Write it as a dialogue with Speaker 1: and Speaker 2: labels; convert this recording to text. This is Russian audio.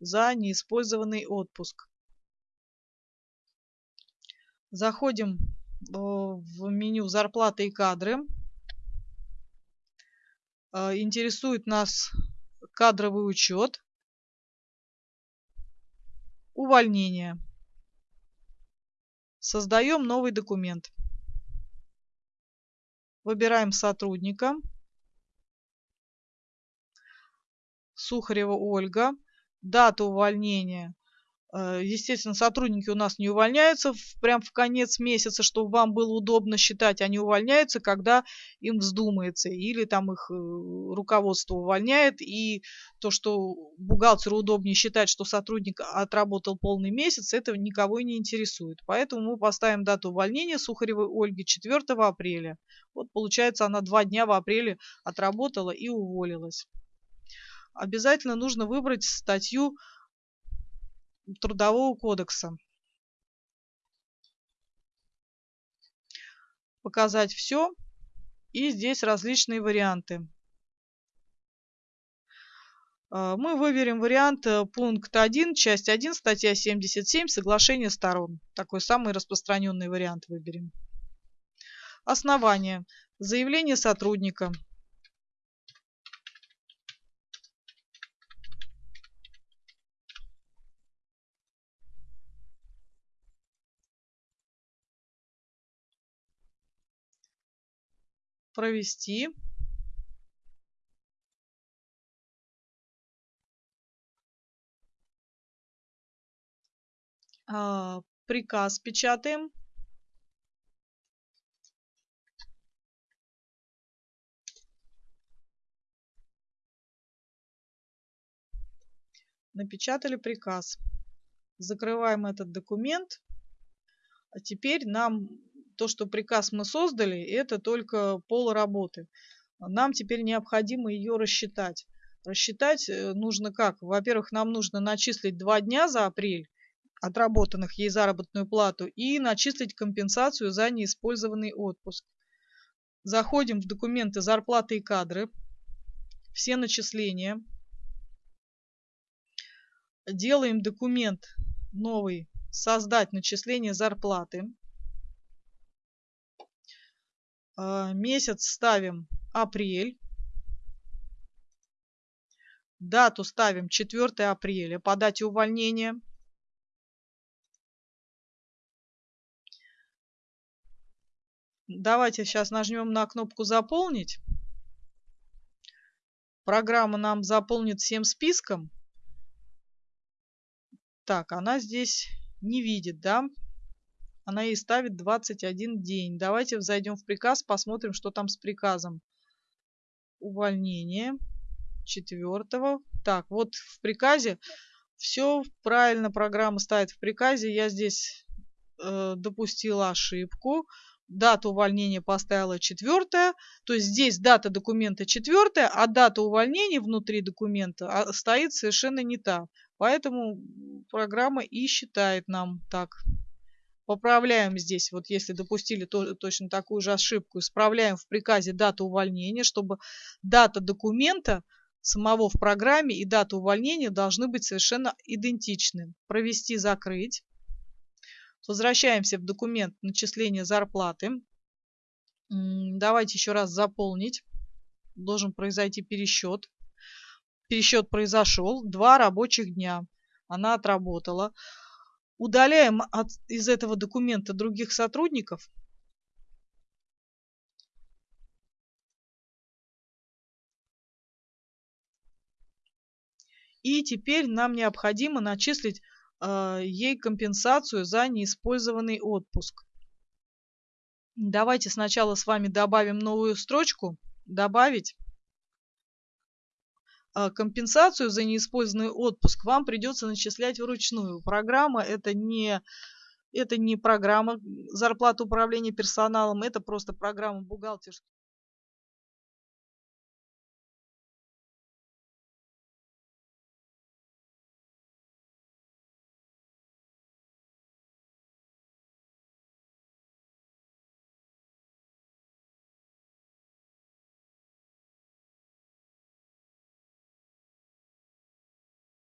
Speaker 1: за неиспользованный отпуск. Заходим в меню «Зарплаты и кадры». Э, интересует нас кадровый учет, увольнение. Создаем новый документ. Выбираем сотрудника. Сухарева Ольга. Дата увольнения Э, естественно, сотрудники у нас не увольняются в, прям в конец месяца, чтобы вам было удобно считать. Они увольняются, когда им вздумается. Или там их э, руководство увольняет. И то, что бухгалтеру удобнее считать, что сотрудник отработал полный месяц, это никого и не интересует. Поэтому мы поставим дату увольнения Сухаревой Ольги 4 апреля. Вот получается, она два дня в апреле отработала и уволилась. Обязательно нужно выбрать статью Трудового кодекса. Показать все. И здесь различные варианты. А, мы выберем вариант э, пункт 1, часть 1, статья 77, соглашение сторон. Такой самый распространенный вариант выберем. Основание. Заявление сотрудника. Провести а, приказ печатаем. Напечатали приказ. Закрываем этот документ. А теперь нам то, что приказ мы создали, это только пол работы. Нам теперь необходимо ее рассчитать. Рассчитать э, нужно как? Во-первых, нам нужно начислить два дня за апрель, отработанных ей заработную плату, и начислить компенсацию за неиспользованный отпуск. Заходим в документы зарплаты и кадры, все начисления. Делаем документ новый, создать начисление зарплаты. А, месяц ставим апрель. Дату ставим 4 апреля по дате увольнения. Давайте сейчас нажмем на кнопку «Заполнить». Программа нам заполнит всем списком. Так, она здесь не видит, да? Она ей ставит 21 день. Давайте зайдем в приказ, посмотрим, что там с приказом. Увольнение четвертого. Так, вот в приказе все правильно программа ставит в приказе. Я здесь э, допустила ошибку. Дату увольнения поставила четвертая. То есть здесь дата документа четвертая, а дата увольнения внутри документа стоит совершенно не та. Поэтому программа и считает нам так. Поправляем здесь, вот если допустили то, точно такую же ошибку, исправляем в приказе дату увольнения, чтобы дата документа самого в программе и дата увольнения должны быть совершенно идентичны. Провести, закрыть. Возвращаемся в документ начисления зарплаты. Давайте еще раз заполнить. Должен произойти пересчет. Пересчет произошел. Два рабочих дня. Она отработала удаляем от, из этого документа других сотрудников, И теперь нам необходимо начислить э, ей компенсацию за неиспользованный отпуск. Давайте сначала с вами добавим новую строчку. Добавить. А, компенсацию за неиспользованный отпуск вам придется начислять вручную. Программа это не, это не программа зарплаты управления персоналом, это просто программа бухгалтерских